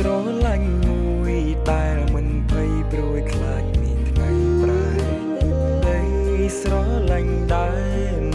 ស្រឡាញ់មួយដែលមិនភ័យព្រួយខ្លាចមានថ្ងៃប្រែដីស្រឡាញ់ដែរ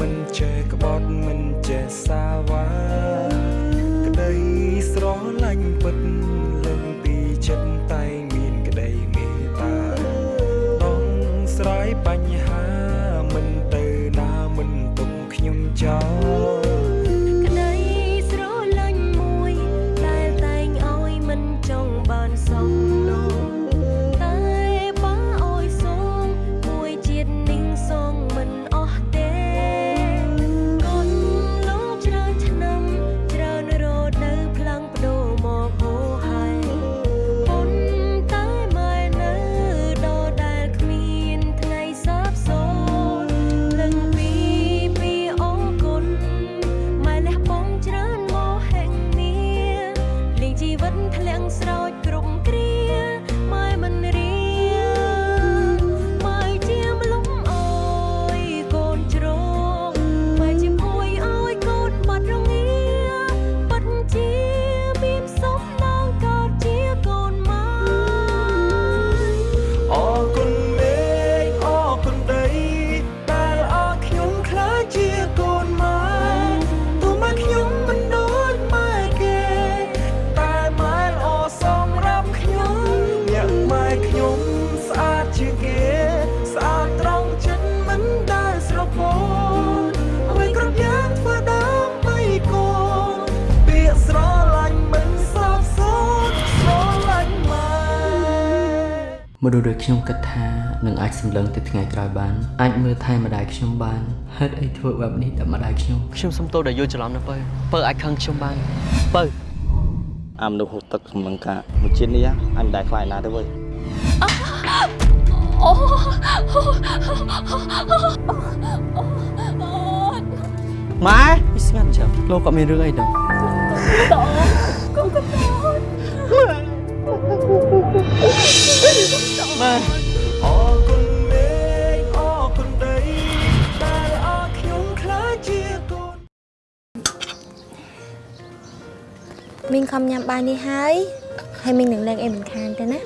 លៀងជីវិតធ្លាក់ស្រោច មនុស្សដូចខ្ញុំគិតថានឹងអាចសម្លឹងទៅថ្ងៃក្រោយបានអាចមើលថែម្ដាយខ្ញុំបានហេតុអីធ្វើបែបនេះដល់ម្ដាយខ្ញុំខ្ញុំសុំទោសដែលយល់ច្រឡំណាពើពើអាចខឹងខ្ញុំបានពើអាមនុស្សហូតទឹកសម្លឹងការមួយជាតិនេះអញមិនដែលខ្លាចណាទេវើយអូម៉ែនេះស្ងាត់ចាំលោកក៏មានរឿងអីដែរ ខំញ៉ាំបាយនេះហើយហើយមីងនឹងលេងអីមិនខានទេណា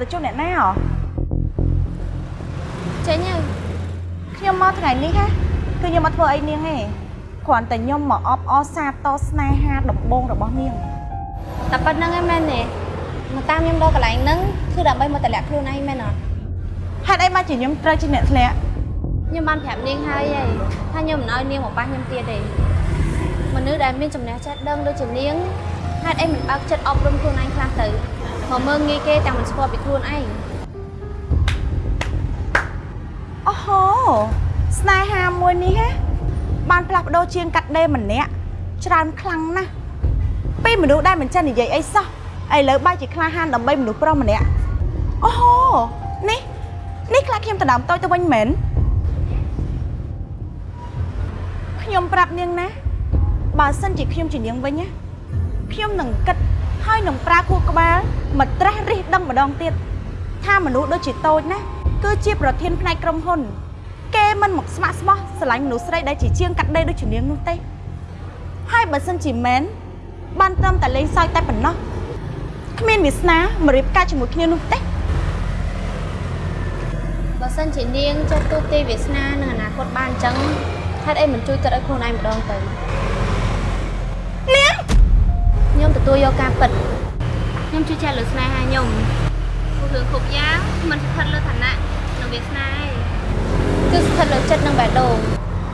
ទៅជួបអ្នកណាហ៎ចេញហើយខ្ញុំមកថ្ងៃនេះហ៎គឺខ្ញុំមកធ្វើអីនាងទេគ្រាន់តែខ្ញុំមកអបអរសាទរស្នេហាដំបងរបស់នាងតែប៉ុណ្្នឹងឯងមែនទេមកតាមខ្ញុំដល់កន្លែងហ្នឹងគឺដើម្បីមកតម្លាក់ខ្លួនឯងមែនអត់ហេតុអីមកជាខ្ញុំត្រូវជាអ្នកធ្លាក់ខ្ញុំបានប្រាប់នាងហើយហីថាខ្ញុំមិនឲ្យនាងមកប៉ះខ្ញុំទៀតទេមនុស្សដែលមានចំណេះចេះដឹងដូចជានាងហេតុអីមិនបើកចិត្តអប់រំខ្លួនឯងខ្លះទៅ មកមើងងាយគេតែមិនស្គាល់ពីខ្លួនឯងអូហូស្នេហាមួយនេះហ៎បានផ្លាស់ប្ដូរជាងកាត់ដេរម្នាក់ច្រើនខ្លាំងណាស់ពីមនុស្សដែលមិនចេះនិយាយអីសោះឥឡូវបែរជាក្លាហានដើម្បីមនុស្សប្រុសម្នាក់អូហូនេះនេះខ្លាចខ្ញុំដណ្ដើមតូចទៅវិញមែនខ្ញុំប្រាប់នាងណាបើសិនជាខ្ញុំជានាងវិញណាខ្ញុំនឹងគិតហើយនឹងប្រើខួរក្បាល មកត្រាស់រិះដឹងម្ដងទៀតថាមនុស្សដូចជាតូចណាគឺជាប្រធានផ្នែកក្រុមហ៊ុន គេមិនមកស្ម័គ្រស្មោះស្រឡាញ់មនុស្សស្រីដែលជាជាងកាត់ដេរដូចជានាងនោះទេហើយបើសិនជាមែនបានត្រឹមតែលេងសើចតែប៉ុណ្ណោះគ្មានវាសនាមករៀបការជាមួយគ្នានោះទេបើសិនជានាងចុះទូទាយវាសនានឹងអនាគតបានអញ្ចឹងហេតុអីមិនជួយគិតឲ្យខ្លួនឯងម្ដងទៅនាងខ្ញុំទទួលយកការពិត ខ្ញុំជឿជាក់លើស្នេហាខ្ញុំព្រោះរឿងគ្រប់យ៉ាងមិនស្ថិតលើឋានៈនិងវាសនាទេគឺស្ថិតលើចិត្តនិងបេះដូង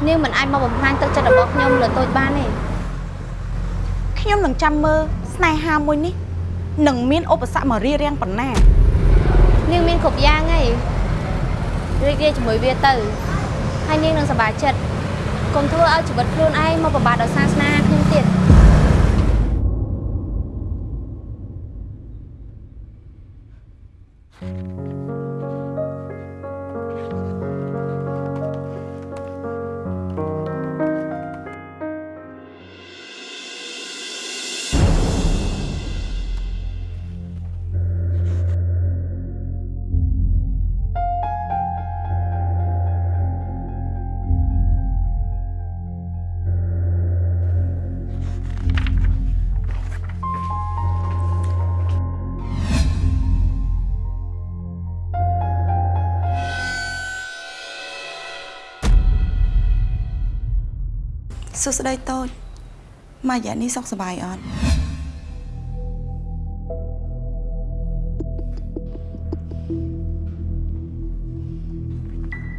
នាងមិនអាចមកបំផ្លាញទឹកចិត្តរបស់ខ្ញុំលើតូចបានទេខ្ញុំនឹងចាំមើលស្នេហាមួយនេះនឹងមានឧបសគ្គមករារាំងប៉ុណ្ណានាងមានគ្រប់យ៉ាងហើយរីករាយជាមួយវាទៅហើយនាងនឹងសប្បាយចិត្តកុំធ្វើឲ្យជីវិតខ្លួនឯងមកពិបាកដោយសារស្នេហាខ្ញុំទៀត សួស្តីតូចមករយៈនេះសុខសប្បាយអត់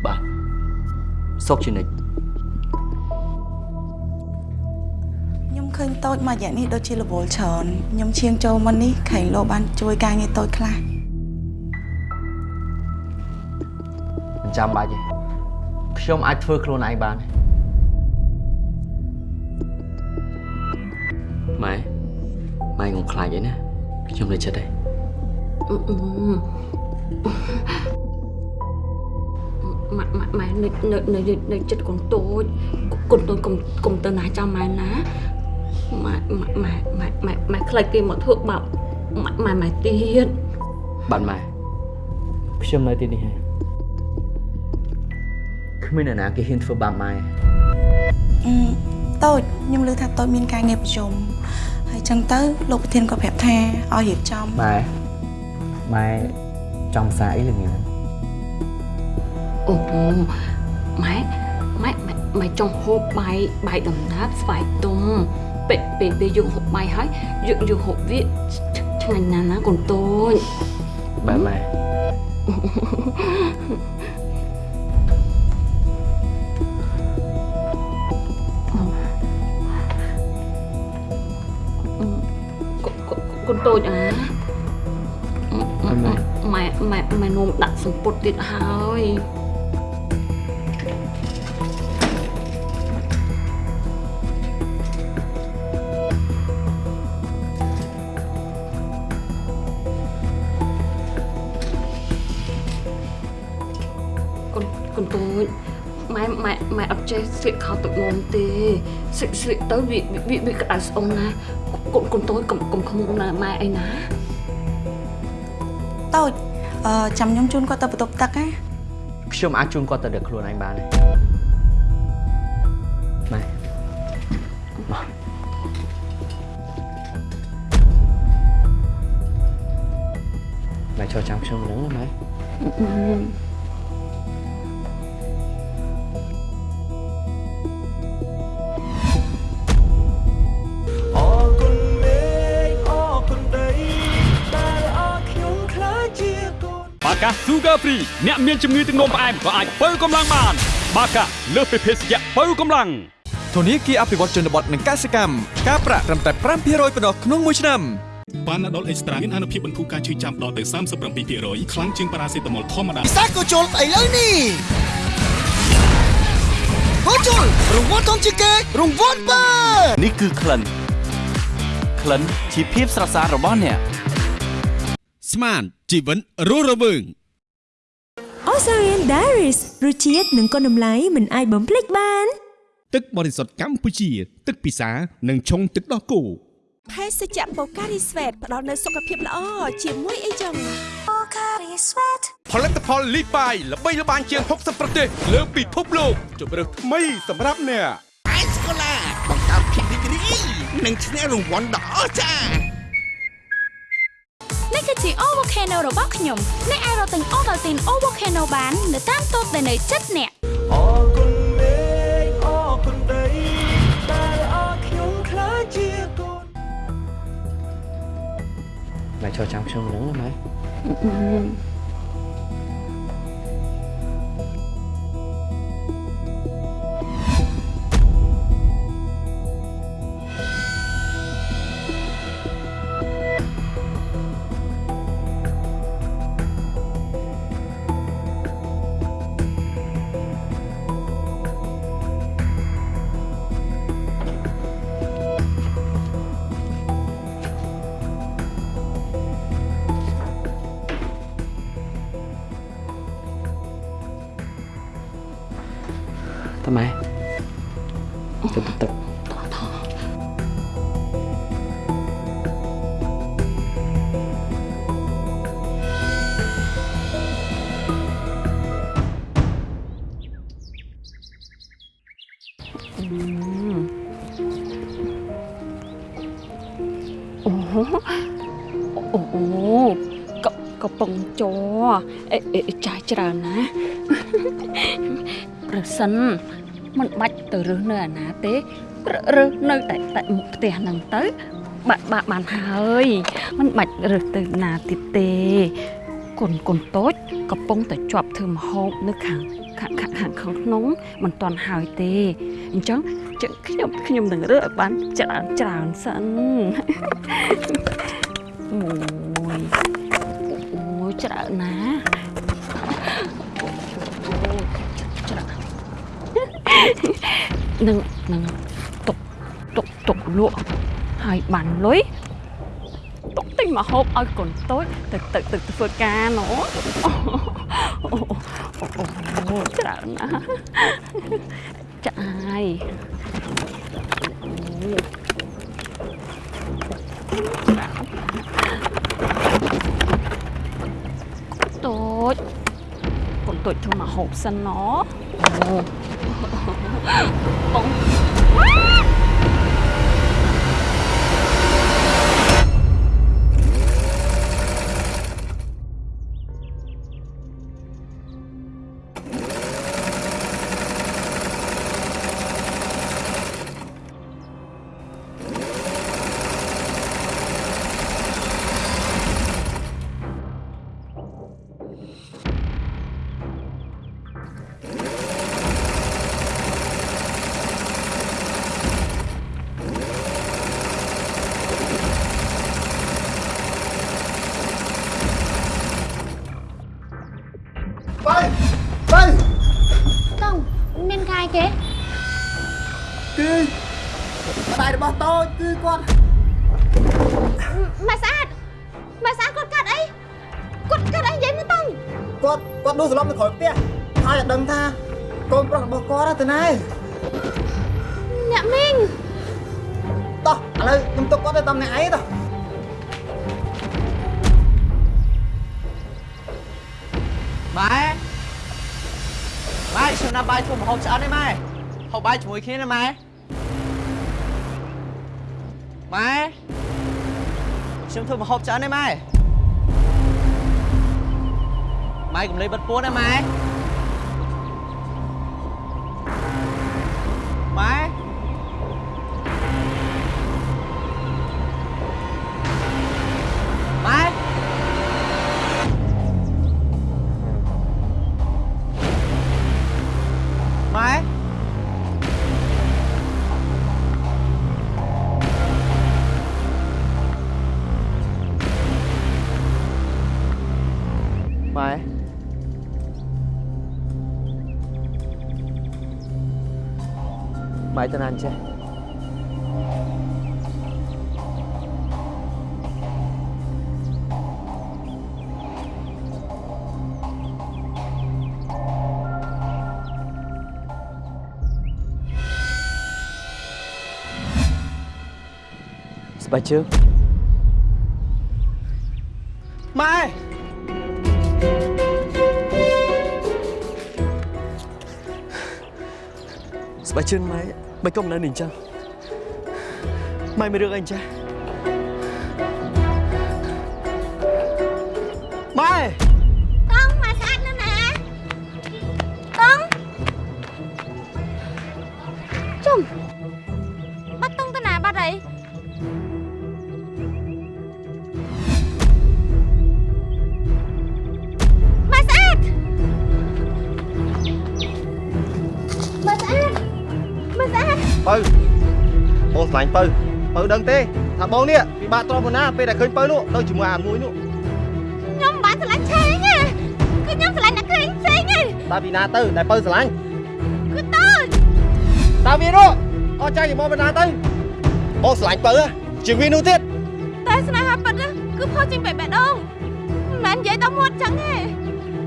បាទសុខជានិច្ចខ្ញុំឃើញតូចមករយៈនេះដូចជារវល់ច្រើនខ្ញុំឈៀងចូលមកនេះខែងលោបានជួយការងារតូចខ្លះមិនចាំបាច់ទេខ្ញុំអាចធ្វើខ្លួនឯងបាន ម៉ែម៉ែកុំខ្លាចអីណាខ្ញុំនៅចិត្តទេម៉ែម៉ែម៉ែនៅនៅនៅនៅចិត្តកូនតូចកូនតូចកុំកុំទៅណាចាំម៉ែណាម៉ែម៉ែម៉ែម៉ែម៉ែខ្លាចគេមកធ្វើបាបម៉ែម៉ែម៉ែទៀតបាទម៉ែខ្ញុំនៅទីនេះហើយគ្មានអ្នកណាគេហ៊ានធ្វើបាបម៉ែអឺតូចខ្ញុំឮថាតូចមានការងារប្រជុំហើយ ចឹងទៅលោកប្រធានក៏ប្រាប់ថាឲ្យរៀបចំម៉ែម៉ែចង់សារអីល្ងាចហ្នឹងអូម៉ែម៉ែម៉ែម៉ែចង់ហូបបាយបាយដំណើបស្វាយទុំពេលពេលពេលយើងហូបបាយហើយយើងយើងហូបវាឆ្ងាញ់ណាស់ណាកូនតូចបាទម៉ែ តូចអាម៉ែម៉ែម៉ែម៉ែនោមដាក់សម្ពុតទៀតហើយកូនកូនតូចម៉ែម៉ែម៉ែអត់ចេះស្លៀកខោទឹកនោមទេស្លៀកស្លៀកទៅវាវាវាក្តៅស្អុំណា កូនកូនតូចកុំកុំខ្មុំណាម៉ែអីណាតូចអឺចាំខ្ញុំជូនគាត់ទៅបន្ទប់ទឹកណាខ្ញុំអាចជូនគាត់ទៅដឹកខ្លួនឯងបានទេម៉ែមកម៉ែចូលចាំខ្ញុំហ្នឹងណាម៉ែ Sugar Free អ្នកមានជំងឺទឹកនោមផ្អែមក៏អាចបើកម្លាំងបាន បាកាលើសពីភេសជ្ជៈបើកម្លាំងធនាគារអភិវឌ្ឍជនបទនិងកសិកម្មការប្រាក់ត្រឹមតែ5%ប៉ុណ្ណោះក្នុងមួយឆ្នាំប៉ាណាដុលអេកស្ត្រាមានអនុភាពបន្ធូរការឈឺចាំដល់ទៅ37%ខ្លាំងជាងប៉ារ៉ាសេតាមុលធម្មតាពិសេសក៏ជុលឥឡូវនេះក៏ជុលរង្វាន់ធំជាងគេរង្វាន់បើនេះគឺក្លិនក្លិនជាភាពស្រស់ស្អាតរបស់អ្នកស្មានជីវិតរស់រវើង Osarian Diaries រសជាតិនិងគុណតម្លៃមិនអាចបំភ្លេចបាន ទឹកបរិសុទ្ធកម្ពុជា ទឹកពិសានិងឆុងទឹកដោះគោភេសជ្ជៈបូការីស្វេតផ្ដល់នូវសុខភាពល្អជាមួយអីចឹងបូការីស្វេតផលិតផលលីបាយល្បីល្បាញជាង60ប្រទេស លើពិភពលោកជម្រើសថ្មីសម្រាប់អ្នកអេសកូឡាបង្កើតភាពរីករាយនិងឈ្នះរង្វាន់ដ៏អស្ចារ្យនេះគឺ ជា O Volcano របស់ខ្ញុំអ្នកអាចរកទិញ Ovaltine O Volcano បាន នៅតាមតូបដែលនៅជិតអ្នកអរគុណមេឃអរគុណដីដែលអរខ្ញុំខ្លាចជាកូនម៉ែចូលចាំខ្ញុំនឹងណា ចាស់ច្រើនណាប្រសិនមិនបាច់ទៅរើសនៅអាណាទេរើសនៅតែតែមុខផ្ទះហ្នឹងទៅ បាក់បាក់បានហើយមិនបាច់រើសទៅណាទៀតទេគុណគុណតូចកំពុងតែជាប់ធ្វើមហូបនៅខាងខាងខាងខាងក្នុងមិនទាន់ហើយទេអញ្ចឹងជើងខ្ញុំខ្ញុំនឹងរើសឲ្យបានច្រើនច្រើនសិនអូ ច្រើនណាស់ច្រើននឹងនឹងទុកទុកទុកលក់ហើយបានលុយទុកទិញមកហូបឲ្យកូនតូចទៅទៅទៅធ្វើការណូអូអូអូច្រើនណាស់ចាយអូតូ ចកូនតូចធ្វើមកហូបសិនណអូបង បើបើតង់មានកាយគេគឺម្ដាយរបស់តូចគឺគាត់ម៉ែស្អាតម៉ែស្អាតគាត់កាត់អីគាត់កាត់អីនិយាយមើលតង់គាត់គាត់ដួលសន្លប់នៅក្រោយផ្ទះហើយអត់ដឹងថាកូនប្រុសរបស់គាត់ទៅណាអ្នកមីងតោះឥឡូវខ្ញុំទុកគាត់ទៅតាមអ្នកឯងតោះ ម៉ែម៉ែខ្ញុំណាបាយធ្វើម្ហូបឆ្អិនទេម៉ែហូបបាយជាមួយគ្នាណាម៉ែម៉ែខ្ញុំធ្វើម្ហូបឆ្អិនទេម៉ែម៉ែកុំលេបបិទពួនណាម៉ែម៉ែ ម៉ែម៉ែទៅណាអញ្ចេះស្បែកជើងម៉ែស្បែកជើងម៉ែមិន ដឹងទេថាបងនេះពិបាកទ្រាំប៉ុណ្ណាពេលដែលឃើញបើនោះទៅជាមួយអាមួយនោះខ្ញុំមិនបានឆ្លាញ់ឆេងទេគឺខ្ញុំឆ្លាញ់អ្នកក្រែងផ្សេងទេតើពីណាទៅដែលបើស្រឡាញ់គឺតើតើវានោះអត់ចាញ់មកបណ្ណាទៅបងស្រឡាញ់បើជាងវានោះទៀតតែស្នេហាពិតណាគឺផុសចេញបែបបេះដូងមិនមែននិយាយដល់មាត់ចឹងទេ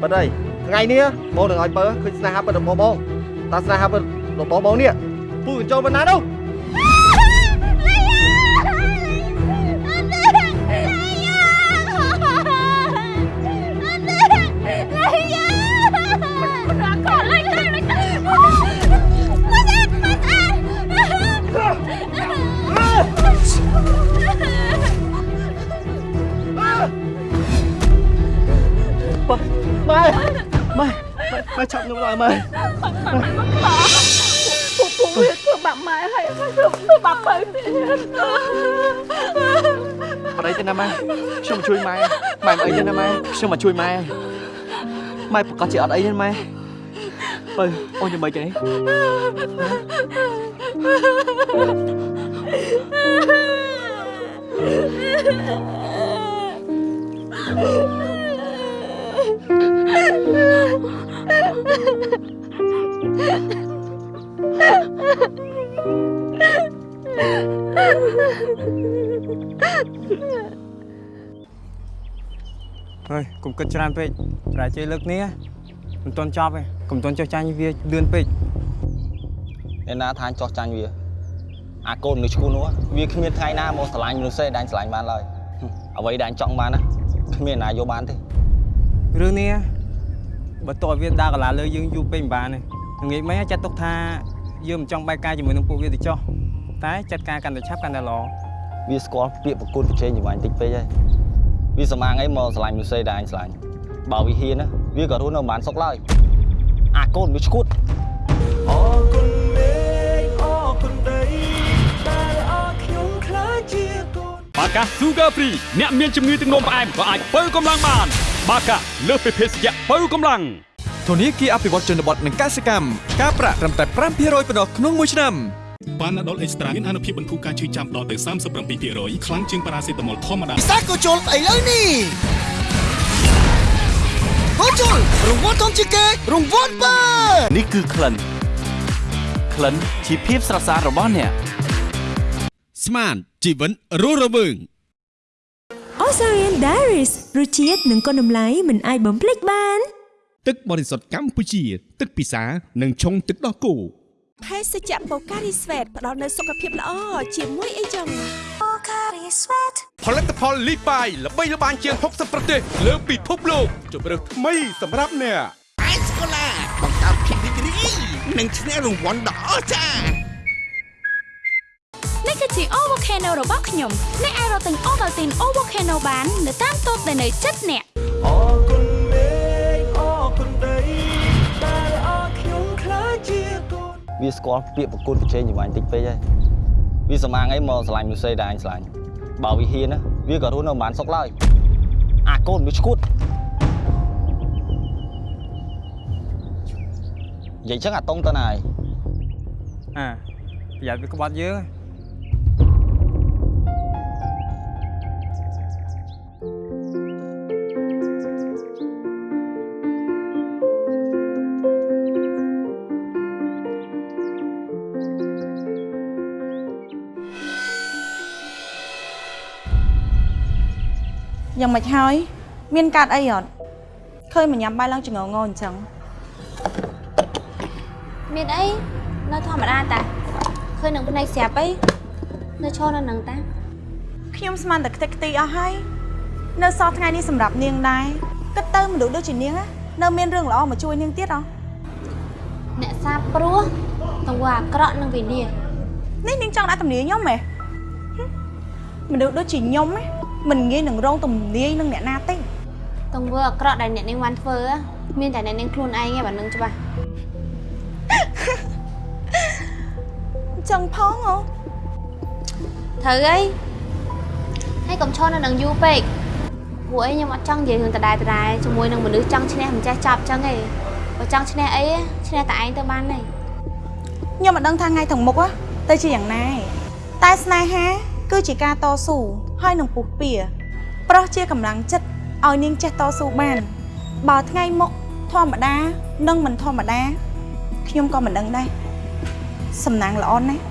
ប៉ិតអីថ្ងៃនេះបងនឹងឲ្យបើឃើញស្នេហាពិតរបស់បងតើស្នេហាពិតរបស់បងនេះពូកញ្ចូលបណ្ណានោះ ម៉ែម៉ែម៉ែចាប់ខ្ញុំឡើងម៉ែពួកពួកវាធ្វើបាក់ម៉ែហើយហើយធ្វើធ្វើបាក់បើទៀតអត់អីទេណាម៉ែខ្ញុំមកជួយម៉ែម៉ែមិនអីទេណាម៉ែខ្ញុំមកជួយម៉ែម៉ែប្រកាសជាអត់អីទេម៉ែបើអូនយ៉ាងម៉េចទេ ហើយកុំគិតច្រើនពេកប្រាជ័យលើកនេះមិនទាន់ចប់ទេកុំទាន់ចុះចាញ់វាលឿនពេកអ្នកណាថាចោះចាញ់វាអាកូននៅឈ្មោះនោះវាគ្មានថ្ងៃណាមកស្រឡាញ់មនុស្សទេដាញ់ស្រឡាញ់បានឡើយហឹមអ្វីដែលចង់បានណាគ្មានណាយកបានទេរឿងនេះ បើតើវាដើរកន្លាលើយើងយូរពេកមិនបានទេងាយមិញចាត់ទុកថាយើងមិនចង់បែកការជាមួយនឹងពួកវាទៅចោះតែចាត់ការកាន់តែឆាប់កាន់តែល្អវាស្គាល់ពាក្យប្រគល់ប្រជែងជាមួយអញតិចពេកហើយវាសម្អាងអីមកស្រឡាញ់មនុស្សទេដែលអញស្រឡាញ់បើវាហ៊ានណាវាក៏រស់នៅមិនបានសុខឡើយអាកូនវាឈួតអរគុណមេឃអរគុណដីដែលអរខ្ញុំខ្លាចជាកូនបាកា Sugar Free អ្នកមានជំងឺទឹកនោមផ្អែមក៏អាចបើកម្លាំងបាន បាកាលើសពីភេសជ្ជៈបើកម្លាំងធនាគារអភិវឌ្ឍជនបទនិងកសិកម្មការប្រាក់ត្រឹមតែ5%ប៉ុណ្ណោះក្នុងមួយឆ្នាំប៉ាណាដុលអេកស្ត្រាមានអានុភាពបន្ធូរការឈឺចាំដល់ទៅ37%ខ្លាំងជាងប៉ារ៉ាសេតាមុលធម្មតាពិសាក៏ជុលឥឡូវនេះក៏ជុលរង្វាន់ធំជាងគេរង្វាន់បើនេះគឺក្លិនក្លិនជាភាពស្រស់ស្អាតរបស់អ្នកស្មានជីវិតរស់រវើង Osarian Diaries រសជាតិនិងគុណតម្លៃមិនអាចបំភ្លេចបាន ទឹកបរិសុទ្ធកម្ពុជា ទឹកពិសានិងឆុងទឹកដោះគោភេសជ្ជៈ Pocari Sweat ផ្ដល់នូវសុខភាពល្អជាមួយអីចឹង Pocari Sweat ផលិតផលលីបាយល្បីល្បាញជាង60ប្រទេស លើពិភពលោកជម្រើសថ្មីសម្រាប់អ្នកអេសកូឡាបង្កើតភាពរីករាយនិងឈ្នះរង្វាន់ដ៏អស្ចារ្យ នេះគឺជា O Volcano របស់ខ្ញុំអ្នកអាចរកទិញ Ovaltine O Volcano បាននៅតាមតូបដែលនៅជិតអ្នកអរគុណមេឃអរគុណដីដែលអរខ្ញុំខ្លាចជាកូនវាស្គាល់ពាក្យប្រគល់ប្រជែងជាមួយអញតិចពេកហើយវាសម្អាងអីមកស្រឡាញ់មនុស្សទេដែលអញស្រឡាញ់បើវាហ៊ានណាវាក៏រស់នៅមិនបានសុខឡើយអាកូនវាឈួតនិយាយចឹងអាតុងទៅណាហើយអាប្រយ័ត្នវាក្បត់យើង យ៉ាងម៉េចហើយ មានកាតអីអត់ឃើញមកញ៉ាំបាយឡើងចងងអញ្ចឹងមានអីនៅធម្មតាតាឃើញនឹងភ្នែកស្រាប់អីនៅឈរនៅនឹងតាខ្ញុំស្មានតែខ្ទេចខ្ទីអស់ហើយនៅសល់ថ្ងៃនេះសម្រាប់នាងដែរគិតទៅមនុស្សដូចជានាងណានៅមានរឿងល្អមកជួយនាងទៀតអអ្នកសាព្រោះទង្វើអាក្រក់នឹងវិនាសនេះនាងចង់ដាក់ទំនាយខ្ញុំហ៎ហឹមមនុស្សដូចជាខ្ញុំណា មិនងាយនឹងរងទំនាយនឹងអ្នកណាទេទង្វើអាក្រក់ដែលអ្នកនាងបានធ្វើហ៎មានតែអ្នកនាងខ្លួនឯងឯងបើនឹងច្បាស់ចឹងផងអូត្រូវអីហើយកុំឈរនៅនឹងយូរពេកព្រោះអីខ្ញុំអត់ចង់និយាយរឿងដដែលដដែលជាមួយនឹងមនុស្សចង់ឈ្នះមិនចេះចាប់ចឹងឯងបើចង់ឈ្នះអីឈ្នះតែឯងទៅបានទេខ្ញុំមិនដឹងថាថ្ងៃទាំងមុខហ៎ទៅជាយ៉ាងណាឯងតែស្នេហា គឺជាការតស៊ូហើយនឹងពុះពៀប្រុសជាកម្លាំងចិត្តឲ្យនាងចេះតស៊ូបាន បើថ្ងៃមុខធម្មតា និងមិនធម្មតាខ្ញុំក៏មិនដឹងដែរសំណាងល្អណាស់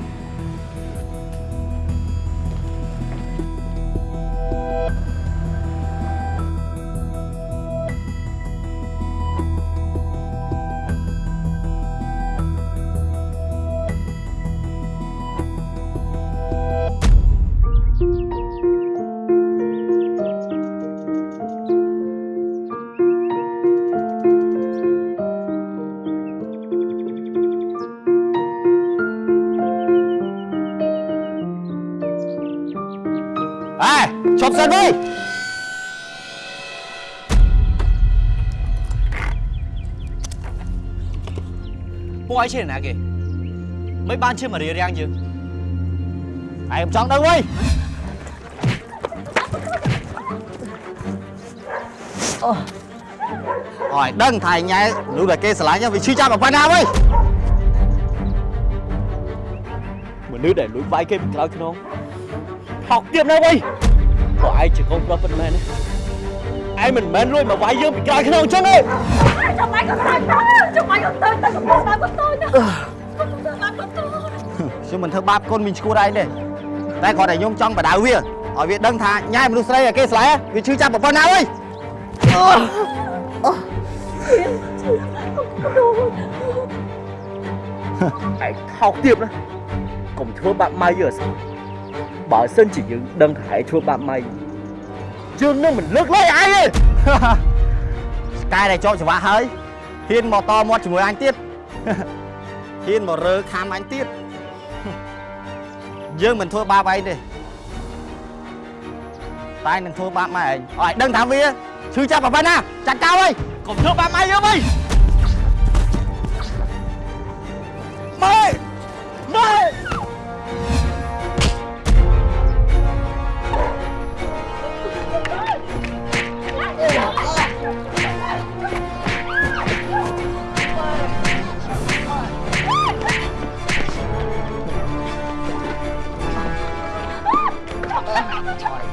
សិនវិញពួកឯងឈ្នះណាគេមិនបានឈ្នះមករៀបរៀងយើងឯងមិនចង់ដឹងវិញអូអើយដឹងថាឯងញ៉ែមនុស្សដែលគេស្រឡាញ់ហ្នឹងវាឈឺចាប់ប៉ុណ្ណាវិញមនុស្សដែលលួចវាយគេពីក្រោយខ្នង ថោកទៀតណាស់វិញពួកឯងជាកូនប្រុសពិតមែនទេឯងមិនមែនលួចមកវាយយើងពីក្រោយខ្នងអញ្ចឹងទេចាំបាច់ក៏ទៅចាំបាច់ក៏ទៅទៅកំពុងទៅក៏ទៅណាកំពុងទៅបាត់ក៏ទៅខ្ញុំមិនធ្វើបាបកូនមីងឈួតឯងទេតែគាត់តែខ្ញុំចង់បដៅវាឲ្យវាដឹងថាញ៉ែមនុស្សស្រីដែលគេស្រឡាញ់វាឈឺចាប់ប៉ុណ្ណាវិញអូឯងថោកទៀតណាកុំធ្វើបាបម៉ៅយើងអសោះ បើសិនជាយើងដឹងថាឯងធ្វើបាបម៉ៅយើងនឹងមិនលើកលែងឯងទេស្កាយដែលចោកចង្វាក់ហើយហ៊ានមកតមាត់ជាមួយអញទៀតហ៊ានមករើខាំអញទៀតយើងមិនធ្វើបាបឯងទេតែនឹងធ្វើបាបម៉ែឯងឲ្យដឹងថាវាឈឺចាប់ប៉ុណ្ណាចាត់ចោលហើយកុំធ្វើបាបម៉ែយើងវិញម៉ែម៉ែ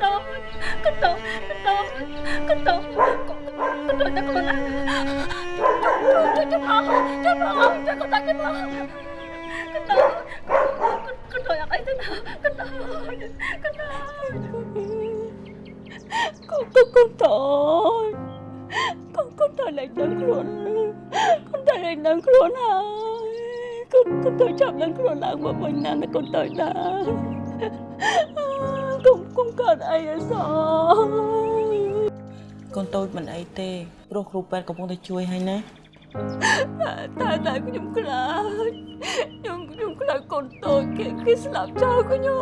con đồ con con đồ ăn ấy thế nào con đồ con đồ con con con trời con con thời lại ដឹងខ្លួនកូនតែឡើងដឹងខ្លួនហើយកូនកូនទៅចាប់ដឹងខ្លួនឡើងមកវិញណាកូន ទៅណាកុំកុំកើតអីអសោះកូនតូចមិនអីទេព្រោះគ្រូពេទ្យកំពុងតែជួយឲ្យណាតែតែខ្ញុំខ្លាចខ្ញុំខ្ញុំខ្លាចកូនតូចគេគេស្លាប់ចោលខ្ញុំ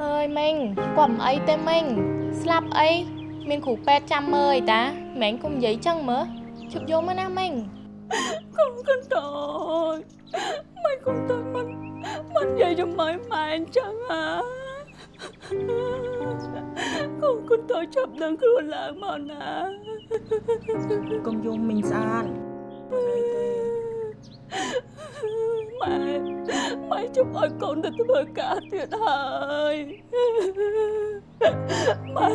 ហើយម៉េងគាត់មិនអីទេម៉េងស្លាប់អីមានគ្រូពេទ្យចាំមើលអីតាម៉េងកុំនិយាយចឹងមើលជប់យកមកណាម៉េងកូនកូនតូចមិនកូនតូចមិន មិននិយាយជាមួយម៉ែអញ្ចឹងហ่าកូនកូនតូចចាប់ដឹងខ្លួនឡើងមកណាកុំយំមីងស្អាតមម៉ែម៉ែជុំឲ្យកូនទៅធ្វើការទៀតហើយម៉ែ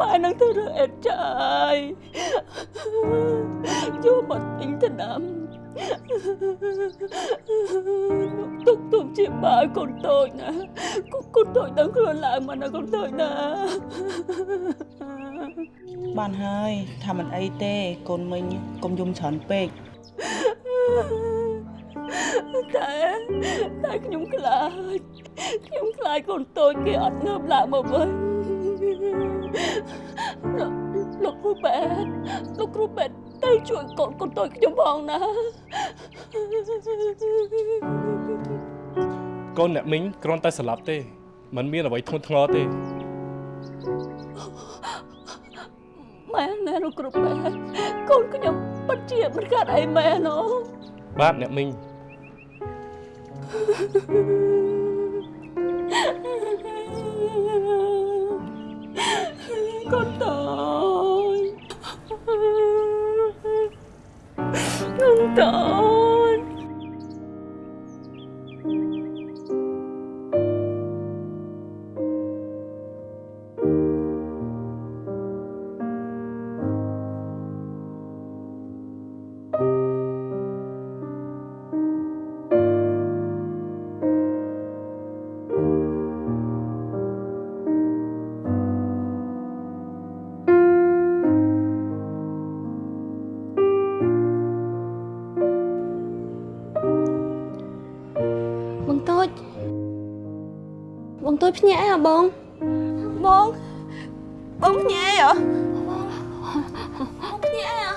ម៉ែនឹងទៅរើអេតចាយយកមកទិញថ្នាំ ទុកទុកជាបាយកូនតូចណាកូនកូនតូចដឹងខ្លួនឡើងមកណាកូនតូចណាបានហើយថាមិនអីទេកូនមិញកុំយំច្រើនពេកតែតែខ្ញុំខ្លាចខ្ញុំខ្លាចកូនតូចគេអត់ងើបឡើងមកវិញលោកលោកគ្រូពេទ្យលោកគ្រូពេទ្យ ទៅជួយកូនកូនតូចខ្ញុំផងណាកូនអ្នកមីងគ្រាន់តែស្លាប់ទេมันមានអ្វីធ្ងន់ធ្ងរទេមែនណាលោកគ្រូពេទ្យកូនខ្ញុំពិតជាមិនកើតអីមែនអូបាទអ្នកមីងកូនតូ កូ ភ្ញាក់អីហ៎បងបងបងភ្ញាក់អីហ៎បងភ្ញាក់អីហ៎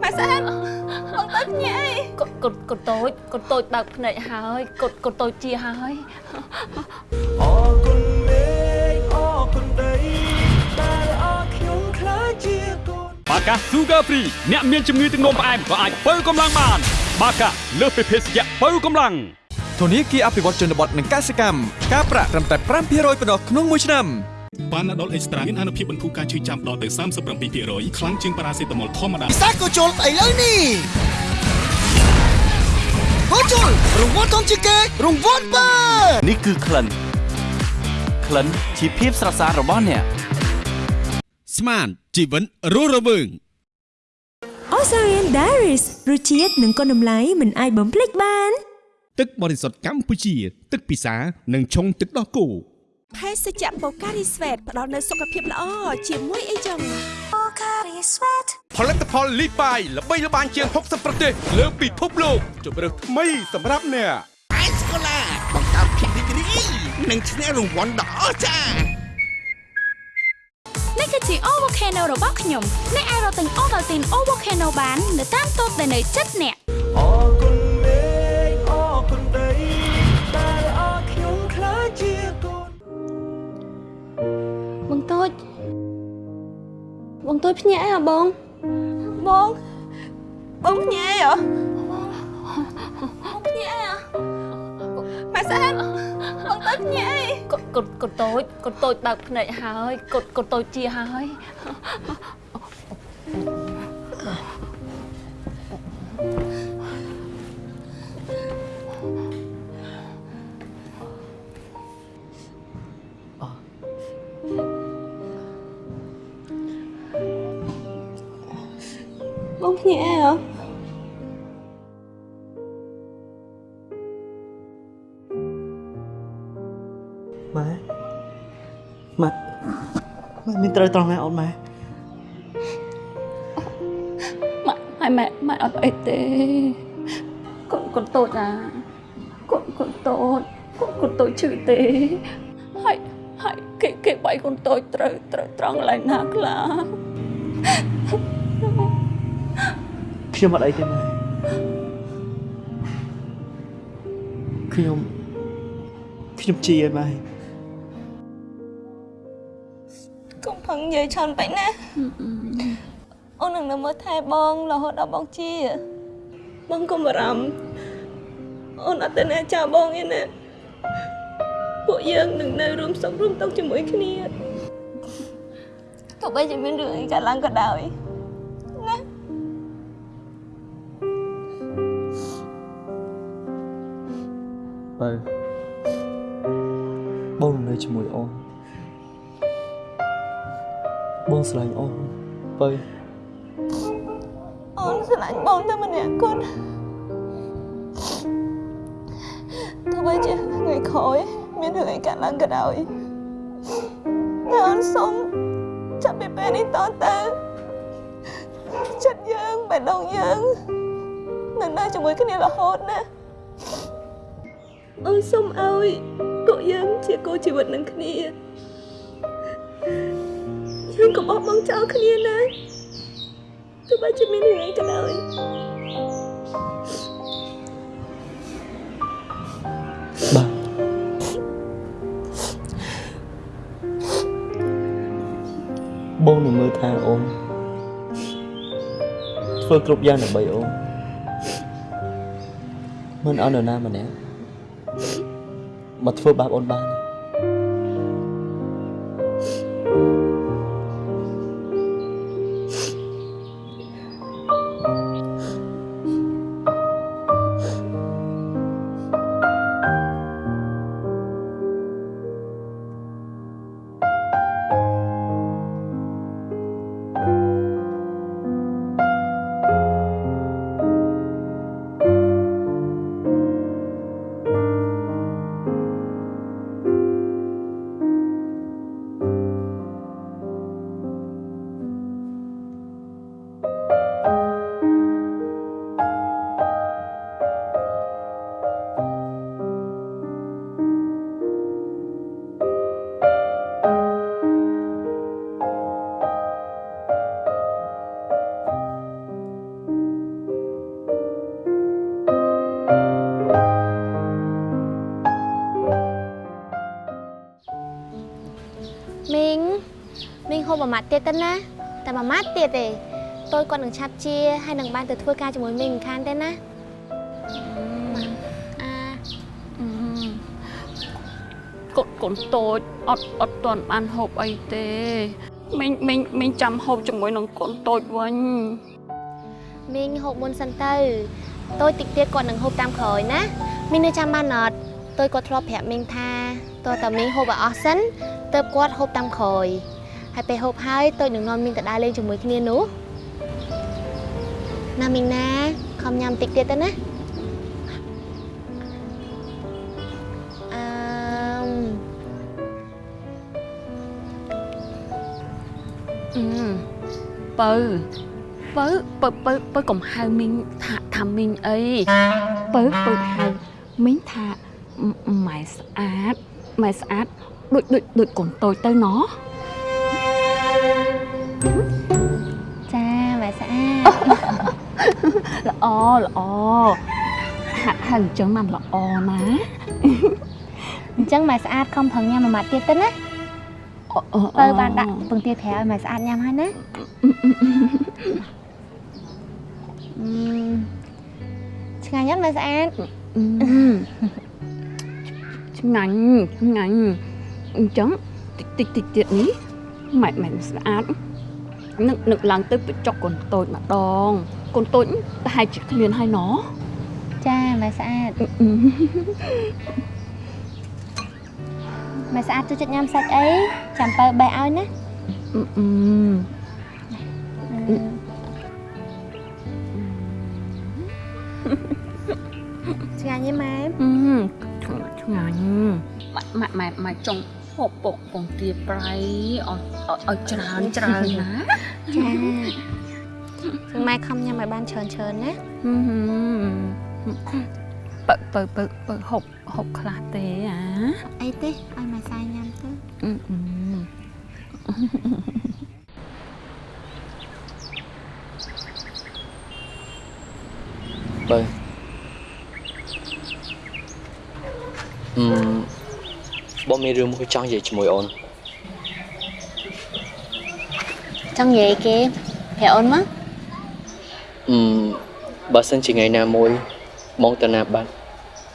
ម៉ែសែនបងតូចភ្ញាក់អីកូនកូនកូនតូចកូនតូចបើកភ្នែកហើយកូនកូនតូចជាហើយអរគុណមេឃអរគុណដីដែលអរខ្ញុំខ្លាចជាកូនបាកា Sugar Free អ្នកមានជំងឺទឹកនោមផ្អែមក៏អាចបើកម្លាំងបាន បាកាលើសពីភេសជ្ជៈបើកម្លាំង ធនាគារអភិវឌ្ឍជនបទនិងកសិកម្មការប្រាក់ត្រឹមតែ5%ប៉ុណ្ណោះក្នុងមួយឆ្នាំបានដុលអេកស្ត្រាមានអនុភាពបន្ធូរការឈឺចាំដល់ទៅ37%ខ្លាំងជាងប៉ារ៉ាសេតាមុលធម្មតាពិសាក៏ជុលស្អីលើនេះក៏ជុលរង្វាន់ធំជាងគេរង្វាន់បើនេះគឺក្លិនក្លិនជាភាពស្រស់ស្អាតរបស់អ្នកស្មានជីវិតរស់រវើង Osarian Diaries រសជាតិនិងគុណតម្លៃមិនអាចបំភ្លេចបាន ទឹកបរិសុទ្ធកម្ពុជា ទឹកពិសានិងឆុងទឹកដោះគោភេសជ្ជៈ Pocari Sweat ផ្ដល់នូវសុខភាពល្អជាមួយអីចឹង Pocari Sweat ផលិតផលលីបាយល្បីល្បាញជាង60ប្រទេស លើពិភពលោកជម្រើសថ្មីសម្រាប់អ្នកអេសកូឡាបង្កើតភាពរីករាយនិងឈ្នះរង្វាន់ដ៏អស្ចារ្យនេះគឺជា O Volcano របស់ខ្ញុំអ្នកអាចរកទិញ Ovaltine O Volcano បាន នៅតាមតូបដែលនៅជិតអ្នក បងតូចភ្ញាក់អីហ៎បងបងបងភ្ញាក់អីហ៎បងភ្ញាក់អីហ៎ម៉ែសែនបងតូចភ្ញាក់អីកូនកូនកូនតូចកូនតូចបើកភ្នែកហើយកូនកូនតូចជាហើយ ភ្ញាក់អីហ៎ម៉ែម៉ែម៉ែមានត្រូវត្រង់ណាអូនម៉ែម៉ែហើយម៉ែម៉ែអត់អីទេកូនកូនតូចណាកូនកូនតូចកូនកូនតូចឈឺទេហើយហើយគេគេបាយកូនតូចត្រូវត្រូវត្រង់កន្លែងណាខ្លះ ខ្ញុំអត់អីទេម៉ែខ្ញុំខ្ញុំជាឲ្យម៉ែកុំផឹងនិយាយច្រើនពេកណាអូននឹងនៅមើលថែបងរហូតដល់បងជាបងកុំបារម្ភអូនអត់ទៅណាចោលបងទេណាពួកយើងនឹងនៅរួមសុខរួមទុក្ខជាមួយគ្នាទោះបីជាមានរឿងអីកើតឡើងក៏ដោយ បើបងនៅជាមួយអូនបងស្រឡាញ់អូនបើអូនស្រឡាញ់បងតែម្នាក់គត់ទោះបីជាថ្ងៃក្រោយមានរឿងអីកើតឡើងក៏ដោយតែអូនសុំចាប់ពីពេលនេះតទៅចិត្តយើងបេះដូងយើងនឹងនៅជាមួយគ្នារហូតណា អូនសុំឲ្យពួកយើងជាគូជីវិតនឹងគ្នាយើងកុំបោះបង់ចោលគ្នាណាទោះបីជាមានរឿងអីក៏ដោយបងនឹងមើលថាអូនធ្វើគ្រប់យ៉ាងដើម្បីអូនមិនឲ្យនរណាម្នាក់ មកធ្វើបាបអូនបានទេ មីងហូបមួយម៉ាត់ទៀតទៅណាតែមួយម៉ាត់ទៀតទេតូចគាត់នឹងឆាប់ជាហើយនឹងបានទៅធ្វើការជាមួយមីងមិនខានទេណាកូនកូនតូចអត់អត់ទាន់បានហូបអីទេមីងមីងមីងចាំហូបជាមួយនឹងកូនតូចវិញមីងហូបមុនសិនទៅតូចតិចទៀតគាត់នឹងហូបតាមក្រោយណាមីងនៅចាំបានអត់តូចគាត់ធ្លាប់ប្រាប់មីងថាតើតើមីងហូបឲ្យអស់សិនទើបគាត់ហូបតាមក្រោយ ហើយពេលហូបហើយតូចនឹងនាំមីងទៅដើរលេងជាមួយគ្នានោះណាមីងណាខំញ៉ាំតិចទៀតទៅណាអឺមអឺបើបើបើបើបើកុំហៅមីងថាថាមីងអីបើបើហៅមីងថាម៉ែស្អាតម៉ែស្អាតដូចដូចដូចកូនតូចទៅណោះ ល្អល្អហាក់ហៅអញ្ចឹងបានល្អណាអញ្ចឹងម៉ែស្អាតខំប្រឹងញ៉ាំមួយម៉ាត់ទៀតទៅណាបើបានដាក់ពងទាត្រាវឲ្យម៉ែស្អាតញ៉ាំហើយណាអឺឆ្ងាញ់អត់ម៉ែស្អាតឆ្ងាញ់ឆ្ងាញ់អញ្ចឹងតិចតិចតិចទៀតនេះម៉ែម៉ែស្អាតនឹកនឹកឡើងទៅបញ្ចុកកូនតូចម្ដង កូនតូចប្រហែលជាគ្មានហើយណោះចាម៉ែស្អាតម៉ែស្អាតចូលចិត្តញ៉ាំសាច់អីចាំបើបេះឲ្យណាអឺអឺឆ្ងាញ់ទេម៉ែអឺឆ្ងាញ់ម៉ែម៉ែម៉ែចង់ហូបពុកពងទាប្រៃឲ្យឲ្យច្រើនច្រើនណាចា ម៉ែខំញ៉ាំឲ្យបានច្រើនច្រើនណាបើបើបើបើហូបហូបខ្លះទេអាអីទេឲ្យម៉ែសាយញ៉ាំទៅអឺអឺបើអឺបងមានរឿងមួយចង់និយាយជាមួយអូនចង់និយាយគេប្រាប់អូនមកអឺ បើសិនជាថ្ងៃណាមួយបងទៅណាបាត់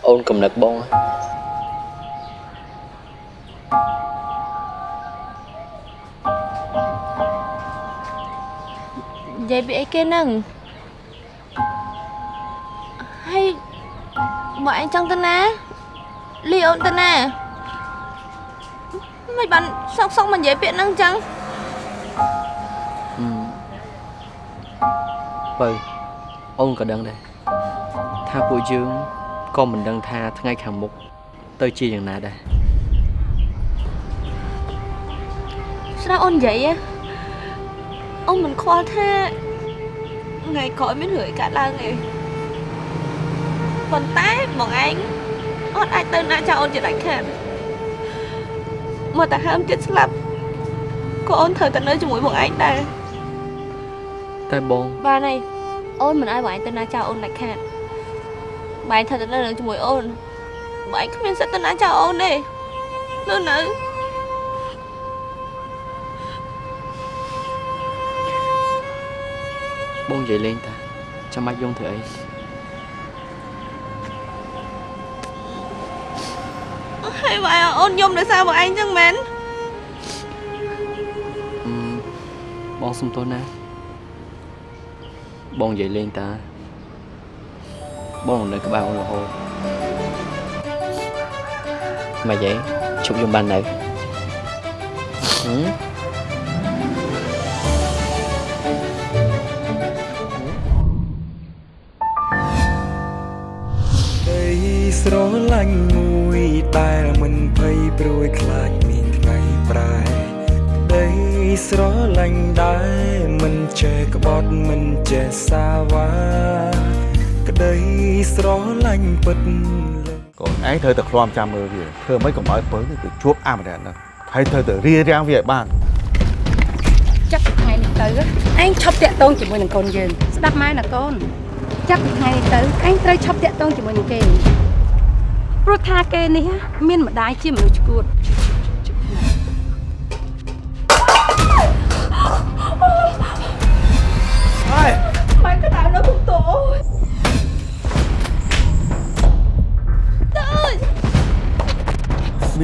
អូនកំណឹកបងហ៎និយាយពីអីគេនឹងហើយមកអញចង់ទៅណាលីអូនទៅណាមិនបានសោកសោកមកនិយាយពាក្យហ្នឹងចឹង បើអូនក៏ដឹងដែរថាពួកយើងក៏មិនដឹងថាថ្ងៃខាងមុខទៅជាយ៉ាងណាដែរស្រាប់អូននិយាយហ៎អូនមិនខ្វល់ថាថ្ងៃក្រោយមានរឿងអីកើតឡើងទេប៉ុន្តែបងឯងអត់អាចទៅណាចោលអូនជាដាច់ខាតមកតែហើមចិត្តស្លាប់ក៏អូនត្រូវតែនៅជាមួយបងឯងដែរ តែបងបានហើយអូនមិនឲ្យបងឯងទៅណាចោលអូនដាច់ខាតបងឯងត្រូវតែនៅនឹងជាមួយអូនបងឯងគ្មានសិទ្ធិទៅណាចោលអូនទេនៅនៅបងនិយាយលេងតាចាំបាច់យងធ្វើអីហើយបងឯងអូនយំដោយសារបងឯងចឹងមែនអឺបងសុំទោសណា បងនិយាយលេងតា បងនៅក្បែរអូនរហូតមកយាយជប់យំបាននៅហឹមដីស្រឡាញ់មួយតែមិនភ័យព្រួយខ្លាចមានថ្ងៃប្រែ ដីស្រឡាញ់ដែរមិនចេះក្បត់មិនចេះសាវ៉ាក្ដីស្រឡាញ់ពិតកូនឯងត្រូវតែឃ្លាំចាំមើលវាធ្វើមិនកុំឲ្យពើទៅជួបអាម្នាក់ហ្នឹងហើយត្រូវតែរៀបរៀងវាឲ្យបានចាប់ពីថ្ងៃនេះទៅឯងឈប់តាក់ទងជាមួយនឹងកូនយើងស្ដាប់ម៉ែណាកូនចាប់ពីថ្ងៃនេះទៅឯងត្រូវឈប់តាក់ទងជាមួយនឹងគេព្រោះថាគេនេះមានម្ដាយជាមនុស្សឈួត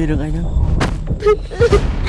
មានរឿង